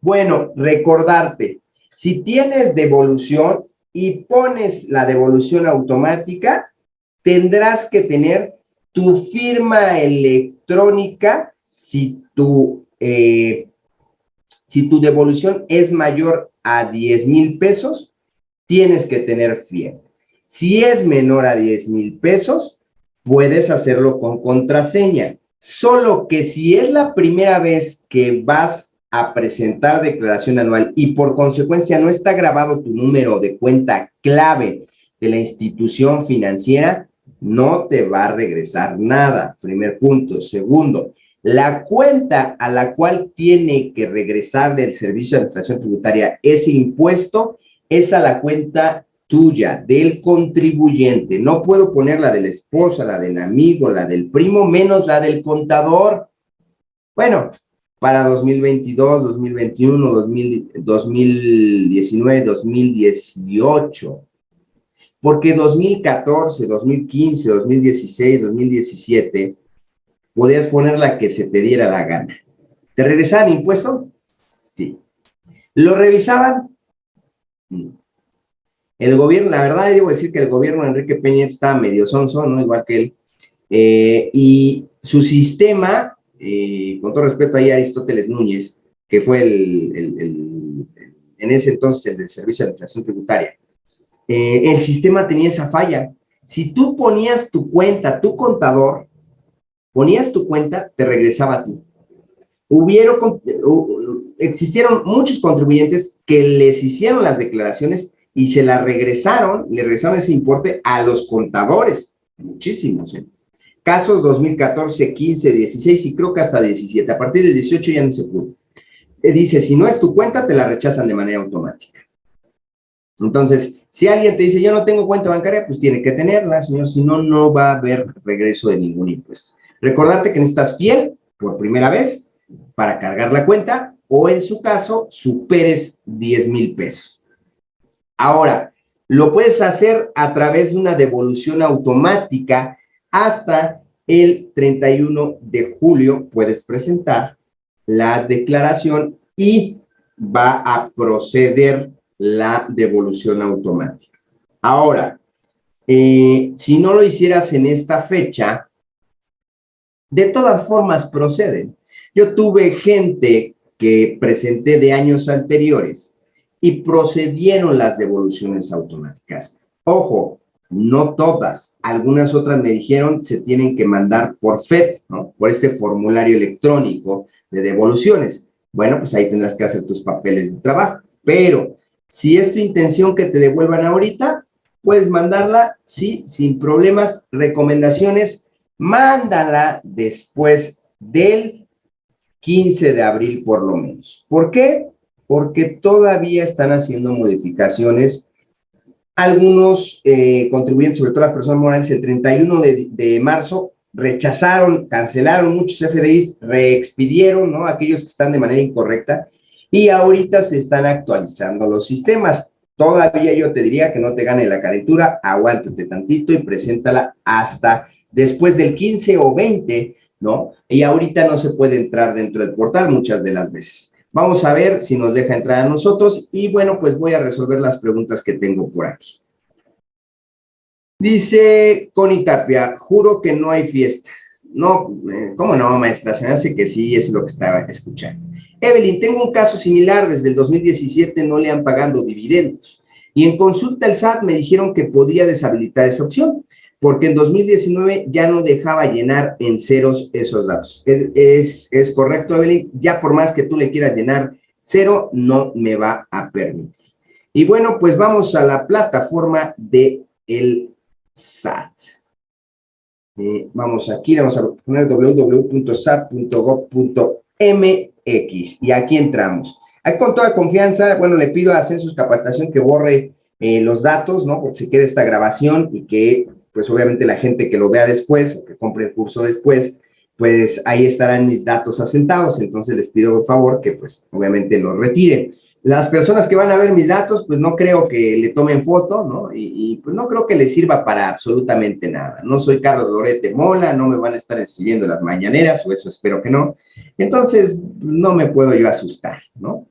Bueno, recordarte, si tienes devolución y pones la devolución automática, tendrás que tener tu firma electrónica si tu, eh, si tu devolución es mayor a 10 mil pesos, tienes que tener firma. Si es menor a 10 mil pesos, puedes hacerlo con contraseña. Solo que si es la primera vez que vas a presentar declaración anual y por consecuencia no está grabado tu número de cuenta clave de la institución financiera, no te va a regresar nada. Primer punto. Segundo, la cuenta a la cual tiene que regresarle el Servicio de Administración Tributaria ese impuesto es a la cuenta tuya, del contribuyente. No puedo poner la de la esposa, la del amigo, la del primo, menos la del contador. Bueno, para 2022, 2021, 2019, 2018. Porque 2014, 2015, 2016, 2017, podías poner la que se te diera la gana. ¿Te regresaban impuesto? Sí. ¿Lo revisaban? No. El gobierno, la verdad, debo decir que el gobierno de Enrique Peña estaba medio sonso, ¿no? Igual que él. Eh, y su sistema, eh, con todo respeto ahí Aristóteles Núñez, que fue el, en ese entonces el del Servicio de Administración Tributaria, eh, el sistema tenía esa falla. Si tú ponías tu cuenta, tu contador, ponías tu cuenta, te regresaba a ti. Hubieron, existieron muchos contribuyentes que les hicieron las declaraciones y se la regresaron, le regresaron ese importe a los contadores, muchísimos, ¿eh? Casos 2014, 15, 16 y creo que hasta 17. A partir del 18 ya no se pudo. Eh, dice, si no es tu cuenta, te la rechazan de manera automática. Entonces, si alguien te dice, yo no tengo cuenta bancaria, pues tiene que tenerla, señor, si no, no va a haber regreso de ningún impuesto. Recordate que necesitas fiel por primera vez para cargar la cuenta o en su caso, superes 10 mil pesos. Ahora, lo puedes hacer a través de una devolución automática hasta el 31 de julio. Puedes presentar la declaración y va a proceder la devolución automática. Ahora, eh, si no lo hicieras en esta fecha, de todas formas proceden. Yo tuve gente que presenté de años anteriores y procedieron las devoluciones automáticas. Ojo, no todas, algunas otras me dijeron se tienen que mandar por FED, ¿no? Por este formulario electrónico de devoluciones. Bueno, pues ahí tendrás que hacer tus papeles de trabajo. Pero si es tu intención que te devuelvan ahorita, puedes mandarla, sí, sin problemas. Recomendaciones, mándala después del 15 de abril por lo menos. ¿Por qué? porque todavía están haciendo modificaciones. Algunos eh, contribuyentes, sobre todo las personas morales, el 31 de, marzo rechazaron, cancelaron muchos FDIs, reexpidieron, ¿no? Aquellos que están de manera incorrecta, y ahorita se están actualizando los sistemas. Todavía yo te diría que no te gane la calentura, aguántate tantito y preséntala hasta después del 15 o 20, ¿no? Y ahorita no se puede entrar dentro del portal muchas de las veces. Vamos a ver si nos deja entrar a nosotros y bueno, pues voy a resolver las preguntas que tengo por aquí. Dice Connie Tapia, juro que no hay fiesta. No, eh, ¿cómo no, maestra? Se me hace que sí, es lo que estaba escuchando. Evelyn, tengo un caso similar, desde el 2017 no le han pagado dividendos. Y en consulta el SAT me dijeron que podía deshabilitar esa opción porque en 2019 ya no dejaba llenar en ceros esos datos. Es, es, correcto, Evelyn, ya por más que tú le quieras llenar cero, no me va a permitir. Y bueno, pues vamos a la plataforma de el SAT. Eh, vamos aquí, vamos a poner www.sat.gov.mx y aquí entramos. Aquí con toda confianza, bueno, le pido a Census Capacitación que borre eh, los datos, ¿no? Porque se quede esta grabación y que pues obviamente la gente que lo vea después o que compre el curso después, pues ahí estarán mis datos asentados, entonces les pido por favor que pues obviamente lo retiren. Las personas que van a ver mis datos, pues no creo que le tomen foto, ¿no? Y, pues no creo que les sirva para absolutamente nada. No soy Carlos Lorete Mola, no me van a estar escribiendo las mañaneras, o eso espero que no. Entonces, no me puedo yo asustar, ¿no?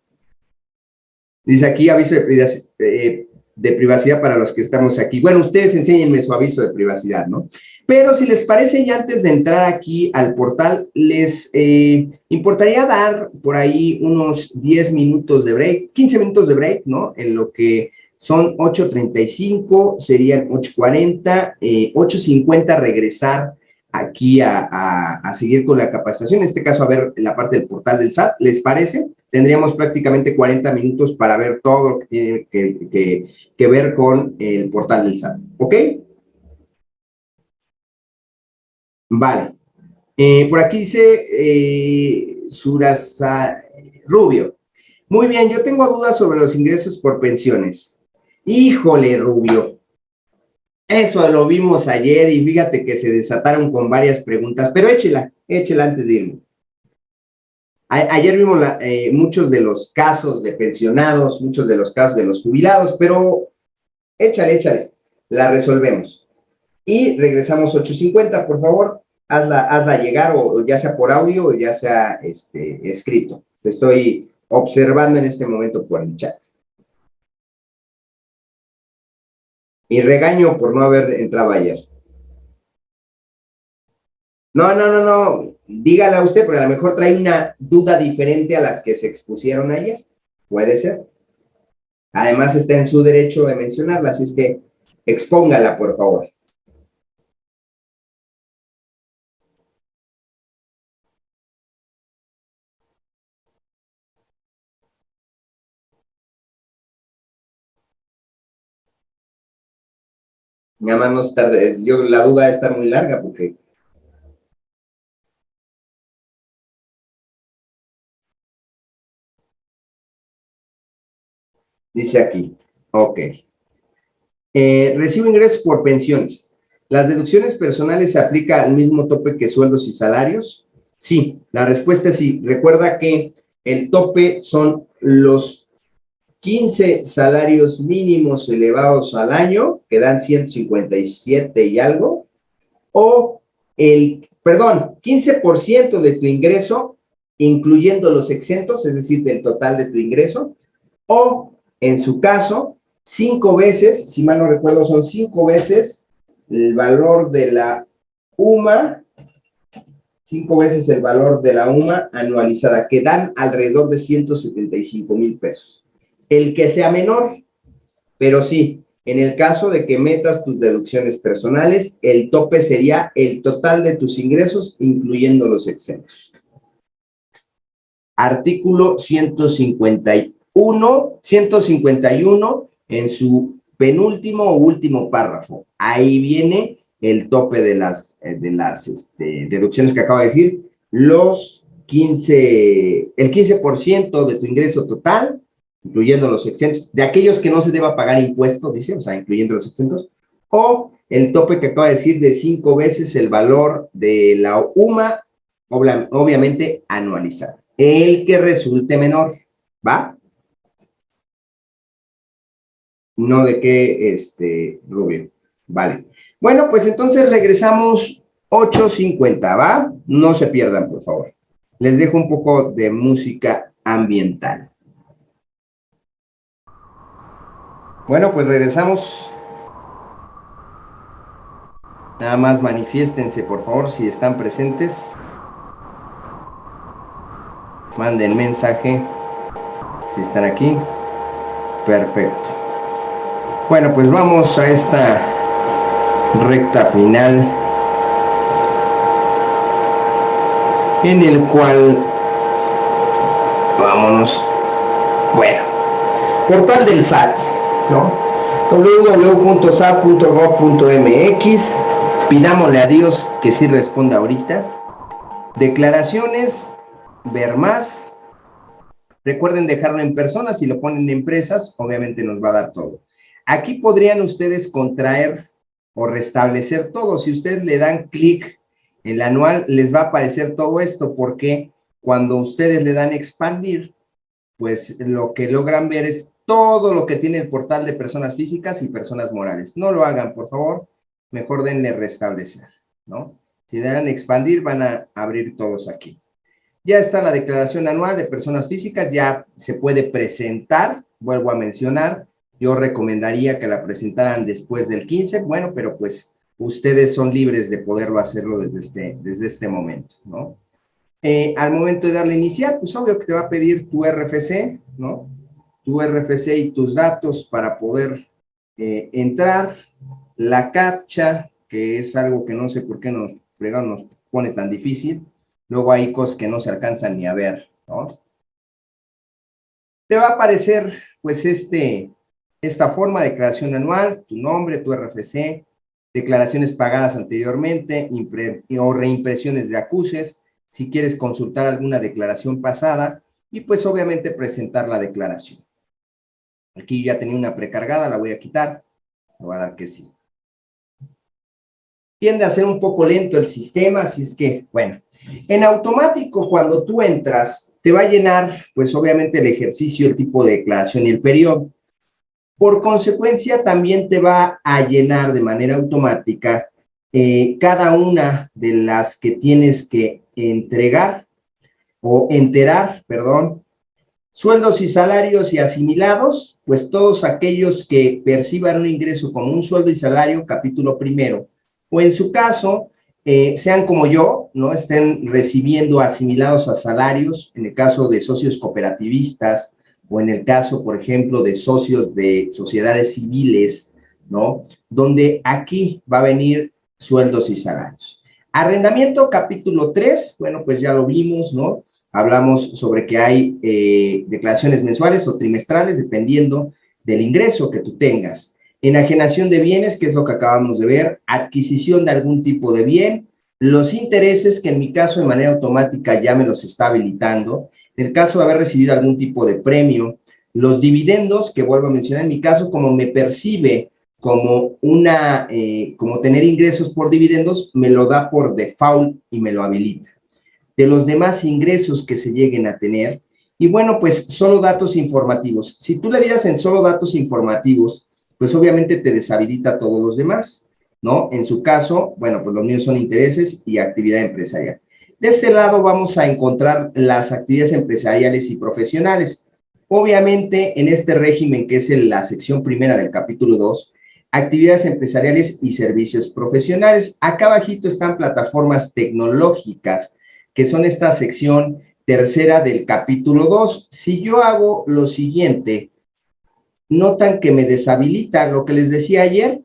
Dice aquí aviso de, de privacidad para los que estamos aquí. Bueno, ustedes enséñenme su aviso de privacidad, ¿no? Pero si les parece, ya antes de entrar aquí al portal, les eh, importaría dar por ahí unos 10 minutos de break, 15 minutos de break, ¿no? En lo que son 8.35, serían 8.40, 8.50 eh, regresar aquí a, seguir con la capacitación, en este caso a ver la parte del portal del SAT, ¿les parece? Tendríamos prácticamente 40 minutos para ver todo lo que tiene que, que ver con el portal del SAT, ¿ok? Vale. Eh, por aquí dice eh, Surasa Rubio. Muy bien, yo tengo dudas sobre los ingresos por pensiones. Híjole, Rubio. Eso lo vimos ayer y fíjate que se desataron con varias preguntas, pero échela, échela antes de irme. ayer vimos eh, muchos de los casos de pensionados, muchos de los casos de los jubilados, pero échale, échale, la resolvemos y regresamos 8.50, por favor, hazla, hazla llegar o, ya sea por audio o ya sea este, escrito. Te estoy observando en este momento por el chat. Y regaño por no haber entrado ayer. No, no, no, no, dígala usted, porque a lo mejor trae una duda diferente a las que se expusieron ayer. Puede ser. Además está en su derecho de mencionarla, así es que expóngala, por favor. Nada más no está, yo, la duda está muy larga porque... Dice aquí, ok. Eh, recibo ingresos por pensiones. ¿Las deducciones personales se aplica al mismo tope que sueldos y salarios? Sí, la respuesta es sí. Recuerda que el tope son los 15 salarios mínimos elevados al año, que dan 157 y algo, o el, perdón, 15% de tu ingreso, incluyendo los exentos, es decir, del total de tu ingreso, o, en su caso, cinco veces, si mal no recuerdo, son cinco veces el valor de la UMA, cinco veces el valor de la UMA anualizada, que dan alrededor de 175 mil pesos el que sea menor. Pero sí, en el caso de que metas tus deducciones personales, el tope sería el total de tus ingresos, incluyendo los exentos. Artículo 151, 151 en su penúltimo o último párrafo. Ahí viene el tope de las, eh, este, deducciones que acabo de decir. Los 15, el 15% de tu ingreso total, incluyendo los exentos, de aquellos que no se deba pagar impuesto, dice, o sea, incluyendo los exentos, o el tope que acaba de decir de cinco veces el valor de la UMA, obviamente anualizada. El que resulte menor, ¿va? No de qué, este, Rubio. Vale. Bueno, pues entonces regresamos 8.50, ¿va? No se pierdan, por favor. Les dejo un poco de música ambiental. Bueno, pues regresamos. Nada más manifiéstense, por favor, si están presentes. Manden mensaje si están aquí. Perfecto. Bueno, pues vamos a esta recta final en el cual vámonos. Bueno, portal del SAT ¿no? www.sap.gov.mx Pidámosle a Dios que sí responda ahorita. Declaraciones, ver más. Recuerden dejarlo en personas, si lo ponen en empresas, obviamente nos va a dar todo. Aquí podrían ustedes contraer o restablecer todo. Si ustedes le dan clic en el anual, les va a aparecer todo esto, porque cuando ustedes le dan expandir, pues lo que logran ver es todo lo que tiene el portal de personas físicas y personas morales. No lo hagan, por favor. Mejor denle restablecer, ¿no? Si dan expandir, van a abrir todos aquí. Ya está la declaración anual de personas físicas, ya se puede presentar vuelvo a mencionar, yo recomendaría que la presentaran después del 15, bueno, pero pues ustedes son libres de poderlo hacerlo desde este, desde este momento, ¿no? Eh, al momento de darle iniciar, pues obvio que te va a pedir tu RFC, ¿no? Tu RFC y tus datos para poder eh, entrar, la captcha, que es algo que no sé por qué nos, nos pone tan difícil, luego hay cosas que no se alcanzan ni a ver, ¿no? Te va a aparecer, pues, este, esta forma de declaración anual, tu nombre, tu RFC, declaraciones pagadas anteriormente o reimpresiones de acuses, si quieres consultar alguna declaración pasada y pues obviamente presentar la declaración. Aquí ya tenía una precargada, la voy a quitar, le voy a dar que sí. Tiende a ser un poco lento el sistema, así es que, bueno, en automático cuando tú entras, te va a llenar, pues obviamente el ejercicio, el tipo de declaración y el periodo. Por consecuencia, también te va a llenar de manera automática eh, cada una de las que tienes que entregar o enterar, perdón, sueldos y salarios y asimilados, pues todos aquellos que perciban un ingreso como un sueldo y salario, capítulo primero, o en su caso, eh, sean como yo, ¿no? Estén recibiendo asimilados a salarios, en el caso de socios cooperativistas, o en el caso, por ejemplo, de socios de sociedades civiles, ¿no? Donde aquí va a venir sueldos y salarios. Arrendamiento, capítulo 3, bueno, pues ya lo vimos, ¿no? Hablamos sobre que hay eh, declaraciones mensuales o trimestrales, dependiendo del ingreso que tú tengas. Enajenación de bienes, que es lo que acabamos de ver, adquisición de algún tipo de bien, los intereses, que en mi caso de manera automática ya me los está habilitando, en el caso de haber recibido algún tipo de premio, los dividendos, que vuelvo a mencionar, en mi caso, como me percibe como una, eh, como tener ingresos por dividendos, me lo da por default y me lo habilita. De los demás ingresos que se lleguen a tener, y bueno, pues solo datos informativos. Si tú le dieras en solo datos informativos, pues obviamente te deshabilita todos los demás, ¿no? En su caso, bueno, pues los míos son intereses y actividad empresarial. De este lado vamos a encontrar las actividades empresariales y profesionales. Obviamente, en este régimen, que es la sección primera del capítulo 2, actividades empresariales y servicios profesionales. Acá abajito están plataformas tecnológicas, que son esta sección tercera del capítulo 2. Si yo hago lo siguiente, notan que me deshabilita lo que les decía ayer,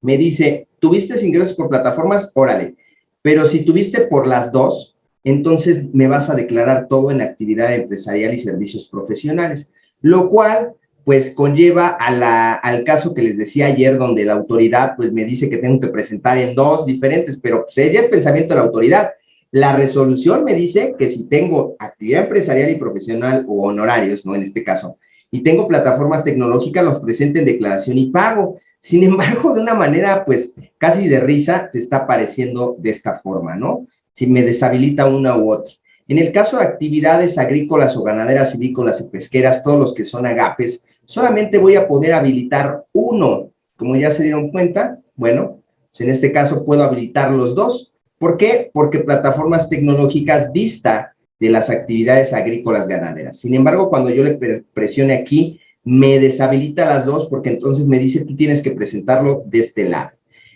me dice, ¿tuviste ingresos por plataformas? Órale, pero si tuviste por las dos, entonces me vas a declarar todo en actividad empresarial y servicios profesionales, lo cual pues conlleva al caso que les decía ayer, donde la autoridad pues me dice que tengo que presentar en dos diferentes, pero pues es el pensamiento de la autoridad. La resolución me dice que si tengo actividad empresarial y profesional o honorarios, ¿no? En este caso, y tengo plataformas tecnológicas, los presento en declaración y pago. Sin embargo, de una manera, pues, casi de risa, te está apareciendo de esta forma, ¿no? Si me deshabilita una u otra. En el caso de actividades agrícolas o ganaderas, silícolas y pesqueras, todos los que son agapes, solamente voy a poder habilitar uno. Como ya se dieron cuenta, bueno, pues en este caso puedo habilitar los dos. ¿Por qué? Porque plataformas tecnológicas dista de las actividades agrícolas ganaderas. Sin embargo, cuando yo le presione aquí, me deshabilita las dos porque entonces me dice tú tienes que presentarlo de este lado.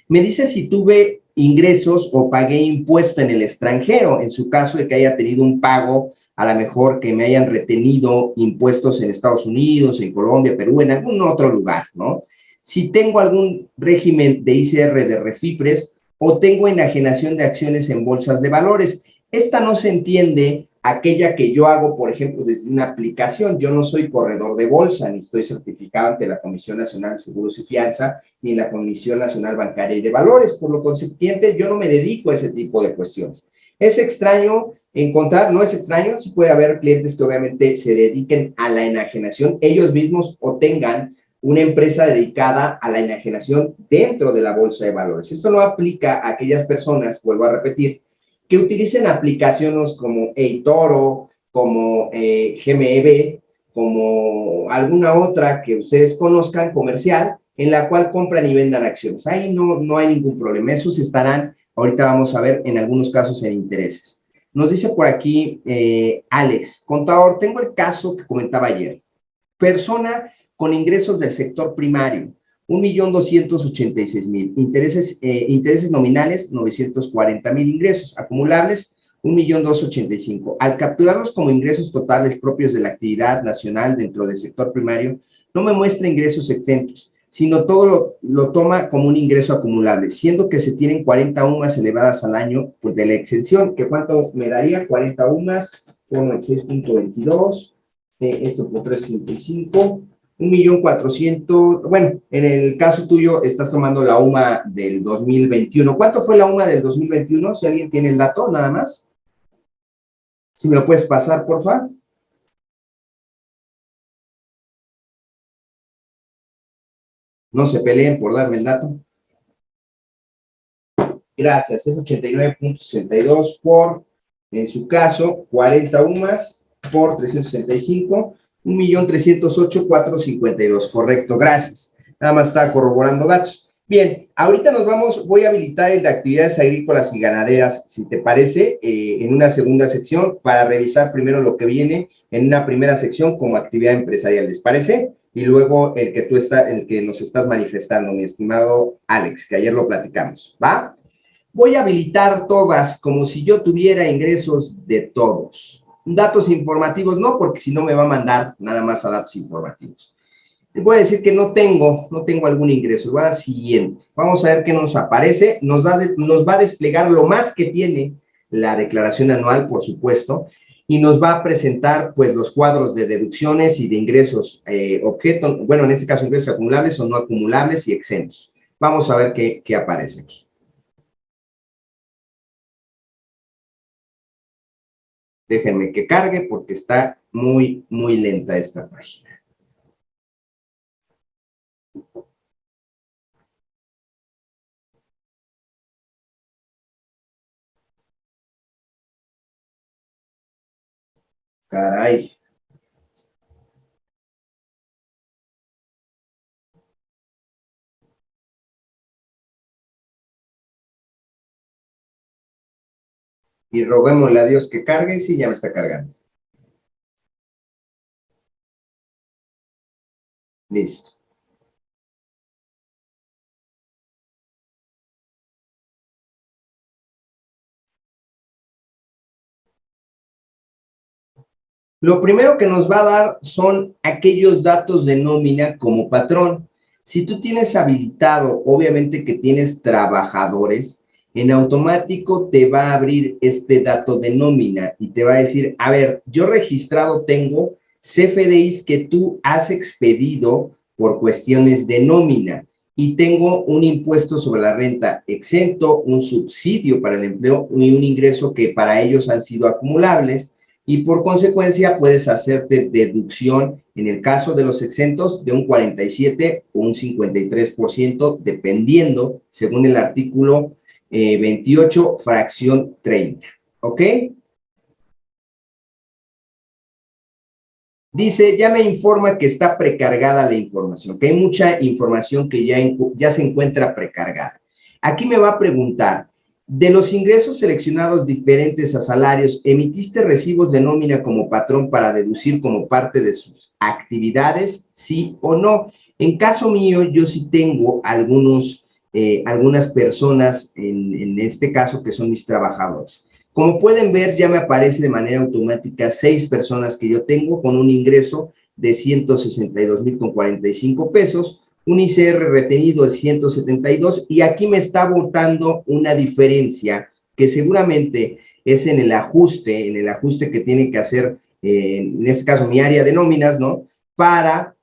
Me dice si tuve ingresos o pagué impuesto en el extranjero, en su caso de que haya tenido un pago, a lo mejor que me hayan retenido impuestos en Estados Unidos, en Colombia, Perú, en algún otro lugar, ¿no? Si tengo algún régimen de ICR de refipres o tengo enajenación de acciones en bolsas de valores. Esta no se entiende aquella que yo hago, por ejemplo, desde una aplicación. Yo no soy corredor de bolsa, ni estoy certificado ante la Comisión Nacional de Seguros y Fianza, ni la Comisión Nacional Bancaria y de Valores. Por lo consiguiente, yo no me dedico a ese tipo de cuestiones. Es extraño encontrar, no es extraño, si puede haber clientes que obviamente se dediquen a la enajenación, ellos mismos o tengan una empresa dedicada a la enajenación dentro de la bolsa de valores. Esto no aplica a aquellas personas, vuelvo a repetir, que utilicen aplicaciones como eToro, como eh, GMEB, como alguna otra que ustedes conozcan comercial, en la cual compran y vendan acciones. Ahí no, no hay ningún problema. Esos estarán, ahorita vamos a ver, en algunos casos en intereses. Nos dice por aquí eh, Alex, contador, tengo el caso que comentaba ayer. Persona con ingresos del sector primario, 1.286.000. Intereses, eh, intereses nominales, 940.000 ingresos. Acumulables, 1.285.000. Al capturarlos como ingresos totales propios de la actividad nacional dentro del sector primario, no me muestra ingresos exentos, sino todo lo, toma como un ingreso acumulable, siendo que se tienen 40 UMAS elevadas al año pues, de la exención, que cuánto me daría 40 UMAS por 6.22, eh, esto por 365, 1.400.000, bueno, en el caso tuyo estás tomando la UMA del 2021. ¿Cuánto fue la UMA del 2021? Si alguien tiene el dato, nada más. Si me lo puedes pasar, por favor. No se peleen por darme el dato. Gracias, es 89.62 por, en su caso, 40 UMAS por 365, 1.308.452. Correcto, gracias. Nada más está corroborando datos. Bien, ahorita nos vamos, voy a habilitar el de actividades agrícolas y ganaderas, si te parece, eh, en una segunda sección para revisar primero lo que viene en una primera sección como actividad empresarial, ¿les parece? y luego el que tú está, el que nos estás manifestando, mi estimado Alex, que ayer lo platicamos, ¿va? Voy a habilitar todas como si yo tuviera ingresos de todos. Datos informativos no, porque si no me va a mandar nada más a datos informativos. Voy a decir que no tengo, no tengo algún ingreso. Va al siguiente. Vamos a ver qué nos aparece. Nos va a desplegar lo más que tiene la declaración anual, por supuesto, y nos va a presentar pues los cuadros de deducciones y de ingresos eh, objeto, bueno, en este caso ingresos acumulables o no acumulables y exentos. Vamos a ver qué, qué aparece aquí. Déjenme que cargue porque está muy, muy lenta esta página. Caray. Y roguémosle a Dios que cargue, sí, ya me está cargando. Listo. Lo primero que nos va a dar son aquellos datos de nómina como patrón. Si tú tienes habilitado, obviamente que tienes trabajadores, en automático te va a abrir este dato de nómina y te va a decir, a ver, yo registrado tengo CFDIs que tú has expedido por cuestiones de nómina y tengo un impuesto sobre la renta exento, un subsidio para el empleo y un ingreso que para ellos han sido acumulables y por consecuencia puedes hacerte deducción en el caso de los exentos de un 47 o un 53% dependiendo según el artículo 28 eh, fracción 30. ¿Ok? Dice, ya me informa que está precargada la información, que hay mucha información que ya, ya se encuentra precargada. Aquí me va a preguntar, de los ingresos seleccionados diferentes a salarios, ¿emitiste recibos de nómina como patrón para deducir como parte de sus actividades? ¿Sí o no? En caso mío, yo sí tengo algunos, eh, algunas personas, en, en este caso, que son mis trabajadores. Como pueden ver, ya me aparece de manera automática seis personas que yo tengo con un ingreso de 162 mil con 45 pesos, un ICR retenido de 172 y aquí me está votando una diferencia que seguramente es en el ajuste, en el ajuste que tiene que hacer, eh, en este caso mi área de nóminas, ¿no? Para,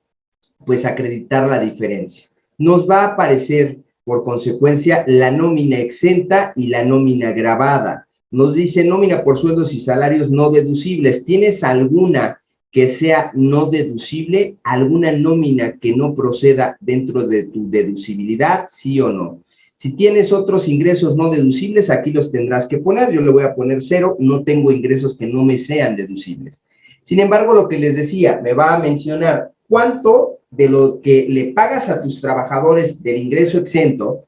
pues, acreditar la diferencia. Nos va a aparecer, por consecuencia, la nómina exenta y la nómina grabada. Nos dice nómina por sueldos y salarios no deducibles. ¿Tienes alguna que sea no deducible, alguna nómina que no proceda dentro de tu deducibilidad, sí o no. Si tienes otros ingresos no deducibles, aquí los tendrás que poner. Yo le voy a poner cero, no tengo ingresos que no me sean deducibles. Sin embargo, lo que les decía, me va a mencionar cuánto de lo que le pagas a tus trabajadores del ingreso exento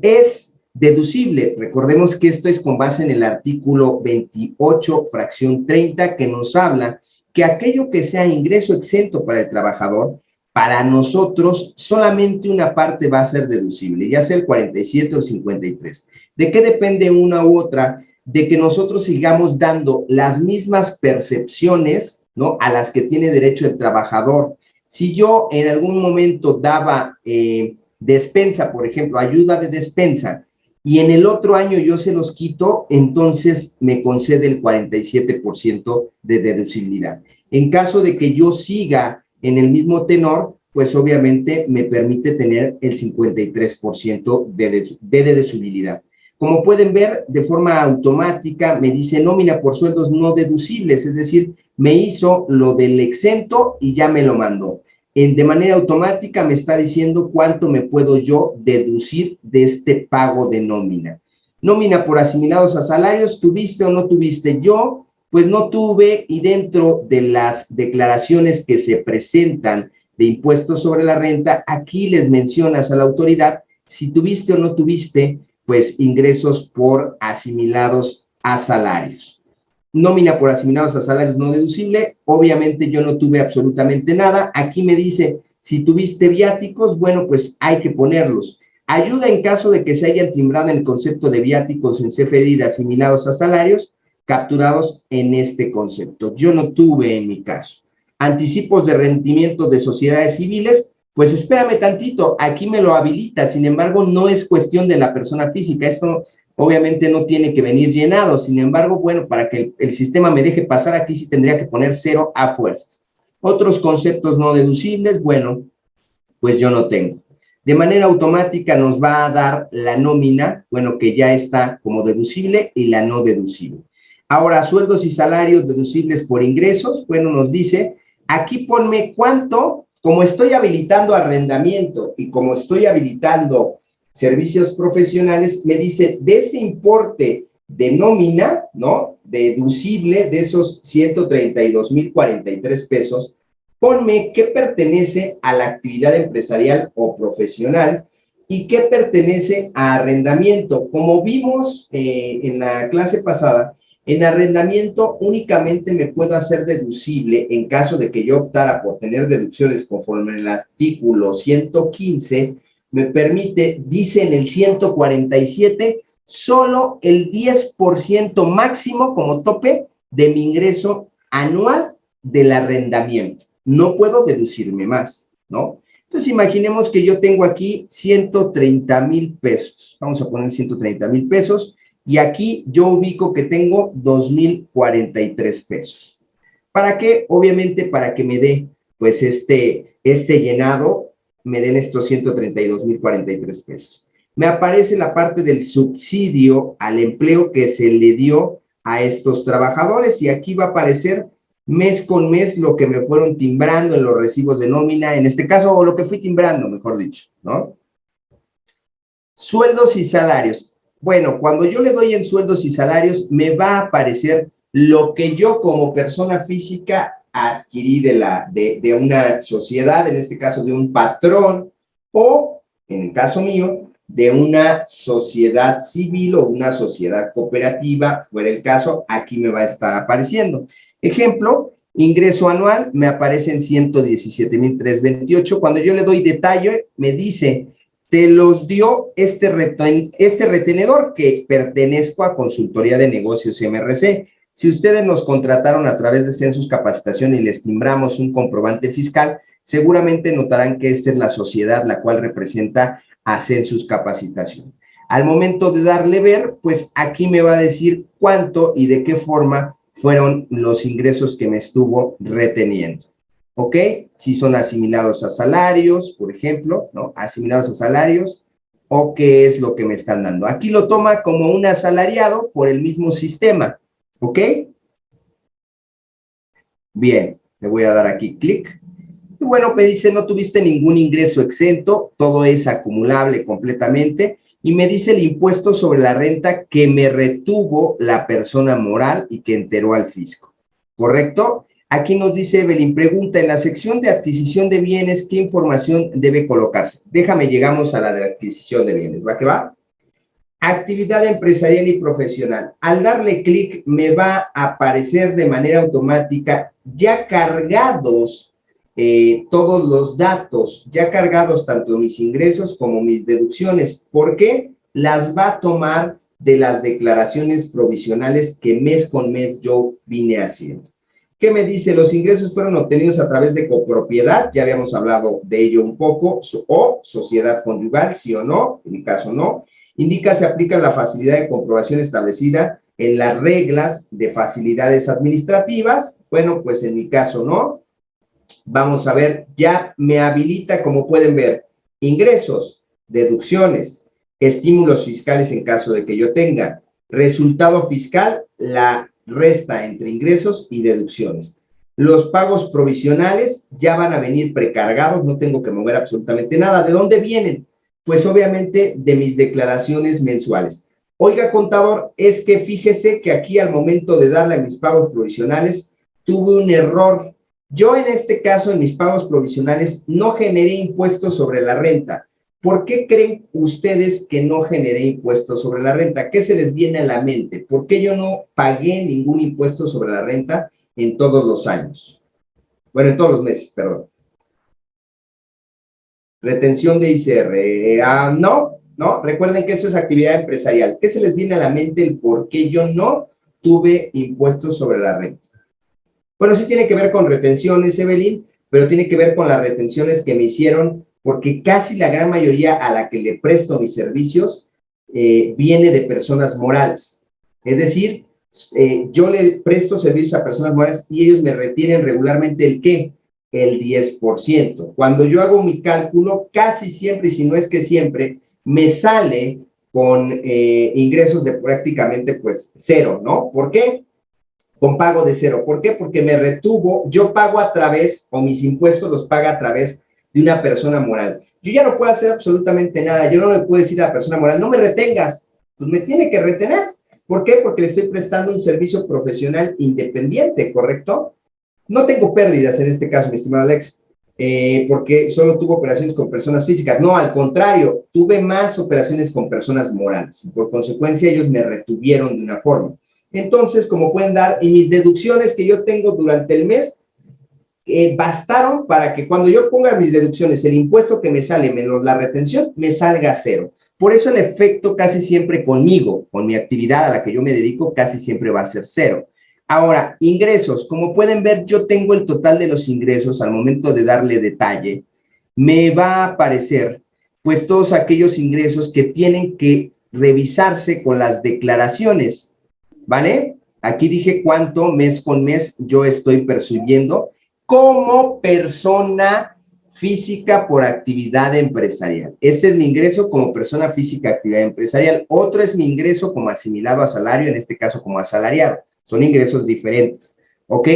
es deducible. Recordemos que esto es con base en el artículo 28, fracción 30, que nos habla que aquello que sea ingreso exento para el trabajador, para nosotros solamente una parte va a ser deducible, ya sea el 47 o el 53. ¿De qué depende una u otra? De que nosotros sigamos dando las mismas percepciones, ¿no? A las que tiene derecho el trabajador. Si yo en algún momento daba eh, despensa, por ejemplo, ayuda de despensa, y en el otro año yo se los quito, entonces me concede el 47% de deducibilidad. En caso de que yo siga en el mismo tenor, pues obviamente me permite tener el 53% de, de deducibilidad. Como pueden ver, de forma automática me dice nómina por sueldos no deducibles, es decir, me hizo lo del exento y ya me lo mandó de manera automática me está diciendo cuánto me puedo yo deducir de este pago de nómina. Nómina por asimilados a salarios, ¿tuviste o no tuviste? Yo, pues no tuve y dentro de las declaraciones que se presentan de impuestos sobre la renta, aquí les mencionas a la autoridad si tuviste o no tuviste, pues ingresos por asimilados a salarios nómina por asignados a salarios no deducible, obviamente yo no tuve absolutamente nada, aquí me dice, si tuviste viáticos, bueno, pues hay que ponerlos. Ayuda en caso de que se hayan timbrado el concepto de viáticos en CFDI de asimilados a salarios, capturados en este concepto. Yo no tuve en mi caso. Anticipos de rendimiento de sociedades civiles, pues espérame tantito, aquí me lo habilita, sin embargo, no es cuestión de la persona física, esto obviamente no tiene que venir llenado, sin embargo, bueno, para que el, sistema me deje pasar aquí sí tendría que poner cero a fuerzas. Otros conceptos no deducibles, bueno, pues yo no tengo. De manera automática nos va a dar la nómina, bueno, que ya está como deducible y la no deducible. Ahora, sueldos y salarios deducibles por ingresos, bueno, nos dice, aquí ponme cuánto, como estoy habilitando arrendamiento y como estoy habilitando servicios profesionales, me dice, de ese importe de nómina, ¿no? Deducible de esos 132.043 pesos, ponme qué pertenece a la actividad empresarial o profesional y qué pertenece a arrendamiento. Como vimos eh, en la clase pasada, en arrendamiento únicamente me puedo hacer deducible en caso de que yo optara por tener deducciones conforme el artículo 115 me permite, dice en el 147, solo el 10% máximo como tope de mi ingreso anual del arrendamiento. No puedo deducirme más, ¿no? Entonces, imaginemos que yo tengo aquí 130 mil pesos. Vamos a poner 130 mil pesos. Y aquí yo ubico que tengo 2,043 pesos. ¿Para qué? Obviamente para que me dé, pues, este, este llenado me den estos 132,043 pesos. Me aparece la parte del subsidio al empleo que se le dio a estos trabajadores y aquí va a aparecer mes con mes lo que me fueron timbrando en los recibos de nómina, en este caso, o lo que fui timbrando, mejor dicho, ¿no? Sueldos y salarios. Bueno, cuando yo le doy en sueldos y salarios, me va a aparecer lo que yo como persona física adquirí de, la, de, de una sociedad, en este caso de un patrón, o, en el caso mío, de una sociedad civil o una sociedad cooperativa, fuera el caso, aquí me va a estar apareciendo. Ejemplo, ingreso anual, me aparece en 117,328. Cuando yo le doy detalle, me dice, te los dio este, este retenedor que pertenezco a Consultoría de Negocios MRC. Si ustedes nos contrataron a través de Census Capacitación y les timbramos un comprobante fiscal, seguramente notarán que esta es la sociedad la cual representa a Census Capacitación. Al momento de darle ver, pues aquí me va a decir cuánto y de qué forma fueron los ingresos que me estuvo reteniendo. ¿Ok? Si son asimilados a salarios, por ejemplo, ¿no? Asimilados a salarios, o qué es lo que me están dando. Aquí lo toma como un asalariado por el mismo sistema. ¿Ok? Bien, le voy a dar aquí clic. Y bueno, me dice, no tuviste ningún ingreso exento, todo es acumulable completamente. Y me dice el impuesto sobre la renta que me retuvo la persona moral y que enteró al fisco. ¿Correcto? Aquí nos dice Evelyn, pregunta, en la sección de adquisición de bienes, ¿qué información debe colocarse? Déjame, llegamos a la de adquisición de bienes, ¿va que va? Actividad empresarial y profesional. Al darle clic me va a aparecer de manera automática ya cargados eh, todos los datos, ya cargados tanto mis ingresos como mis deducciones. ¿Por qué? Las va a tomar de las declaraciones provisionales que mes con mes yo vine haciendo. ¿Qué me dice? Los ingresos fueron obtenidos a través de copropiedad, ya habíamos hablado de ello un poco, o sociedad conyugal, sí o no, en mi caso no, Indica se aplica la facilidad de comprobación establecida en las reglas de facilidades administrativas. Bueno, pues en mi caso no. Vamos a ver, ya me habilita, como pueden ver, ingresos, deducciones, estímulos fiscales en caso de que yo tenga, resultado fiscal, la resta entre ingresos y deducciones. Los pagos provisionales ya van a venir precargados, no tengo que mover absolutamente nada. ¿De dónde vienen? Pues obviamente de mis declaraciones mensuales. Oiga, contador, es que fíjese que aquí al momento de darle mis pagos provisionales, tuve un error. Yo en este caso, en mis pagos provisionales, no generé impuestos sobre la renta. ¿Por qué creen ustedes que no generé impuestos sobre la renta? ¿Qué se les viene a la mente? ¿Por qué yo no pagué ningún impuesto sobre la renta en todos los años? Bueno, en todos los meses, perdón. Retención de ICR. Eh, ah, no, no. Recuerden que esto es actividad empresarial. ¿Qué se les viene a la mente el por qué yo no tuve impuestos sobre la renta? Bueno, sí tiene que ver con retenciones, Evelyn, pero tiene que ver con las retenciones que me hicieron, porque casi la gran mayoría a la que le presto mis servicios eh, viene de personas morales. Es decir, eh, yo le presto servicios a personas morales y ellos me retienen regularmente el qué? El 10%. Cuando yo hago mi cálculo, casi siempre, y si no es que siempre, me sale con eh, ingresos de prácticamente pues cero, ¿no? ¿Por qué? Con pago de cero. ¿Por qué? Porque me retuvo, yo pago a través, o mis impuestos los paga a través de una persona moral. Yo ya no puedo hacer absolutamente nada, yo no le puedo decir a la persona moral, no me retengas, pues me tiene que retener. ¿Por qué? Porque le estoy prestando un servicio profesional independiente, ¿correcto? No tengo pérdidas en este caso, mi estimado Alex, eh, porque solo tuve operaciones con personas físicas. No, al contrario, tuve más operaciones con personas morales. Y por consecuencia, ellos me retuvieron de una forma. Entonces, como pueden dar, y mis deducciones que yo tengo durante el mes, eh, bastaron para que cuando yo ponga mis deducciones, el impuesto que me sale menos la retención, me salga cero. Por eso el efecto casi siempre conmigo, con mi actividad a la que yo me dedico, casi siempre va a ser cero. Ahora, ingresos. Como pueden ver, yo tengo el total de los ingresos al momento de darle detalle. Me va a aparecer, pues, todos aquellos ingresos que tienen que revisarse con las declaraciones, ¿vale? Aquí dije cuánto mes con mes yo estoy percibiendo como persona física por actividad empresarial. Este es mi ingreso como persona física actividad empresarial. Otro es mi ingreso como asimilado a salario, en este caso como asalariado. Son ingresos diferentes, ¿ok?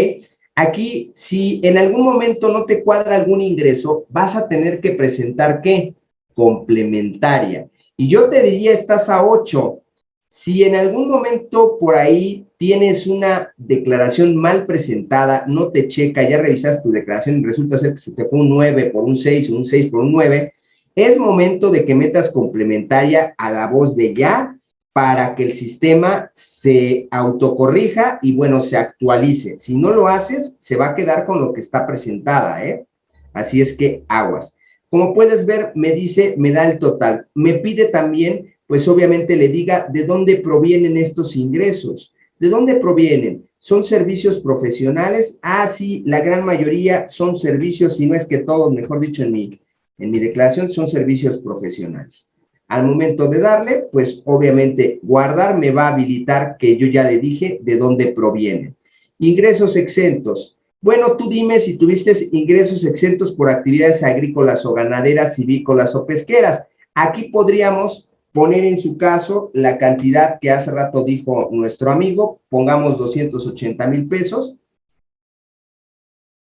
Aquí, si en algún momento no te cuadra algún ingreso, vas a tener que presentar, ¿qué? Complementaria. Y yo te diría, estás a 8. Si en algún momento por ahí tienes una declaración mal presentada, no te checa, ya revisas tu declaración y resulta ser que se te fue un 9 por un 6 o un 6 por un 9, es momento de que metas complementaria a la voz de ya para que el sistema se autocorrija y, bueno, se actualice. Si no lo haces, se va a quedar con lo que está presentada, ¿eh? Así es que aguas. Como puedes ver, me dice, me da el total. Me pide también, pues obviamente le diga de dónde provienen estos ingresos. ¿De dónde provienen? ¿Son servicios profesionales? Ah, sí, la gran mayoría son servicios, si no es que todos, mejor dicho, en mi, en mi declaración, son servicios profesionales. Al momento de darle, pues obviamente guardar me va a habilitar que yo ya le dije de dónde provienen. Ingresos exentos. Bueno, tú dime si tuviste ingresos exentos por actividades agrícolas o ganaderas, civícolas o pesqueras. Aquí podríamos poner en su caso la cantidad que hace rato dijo nuestro amigo, pongamos 280 mil pesos.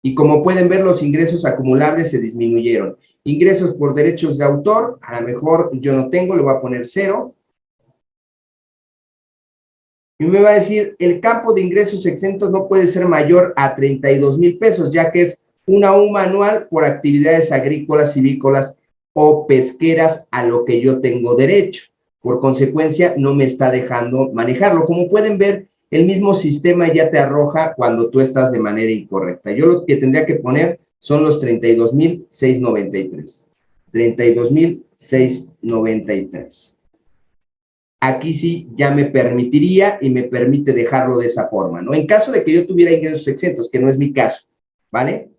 Y como pueden ver, los ingresos acumulables se disminuyeron. Ingresos por derechos de autor, a lo mejor yo no tengo, le voy a poner cero. Y me va a decir, el campo de ingresos exentos no puede ser mayor a 32 mil pesos, ya que es una UMA anual por actividades agrícolas, civícolas o pesqueras a lo que yo tengo derecho. Por consecuencia, no me está dejando manejarlo. Como pueden ver, el mismo sistema ya te arroja cuando tú estás de manera incorrecta. Yo lo que tendría que poner son los 32,693. 32,693. Aquí sí ya me permitiría y me permite dejarlo de esa forma, ¿no? En caso de que yo tuviera ingresos exentos, que no es mi caso, ¿vale?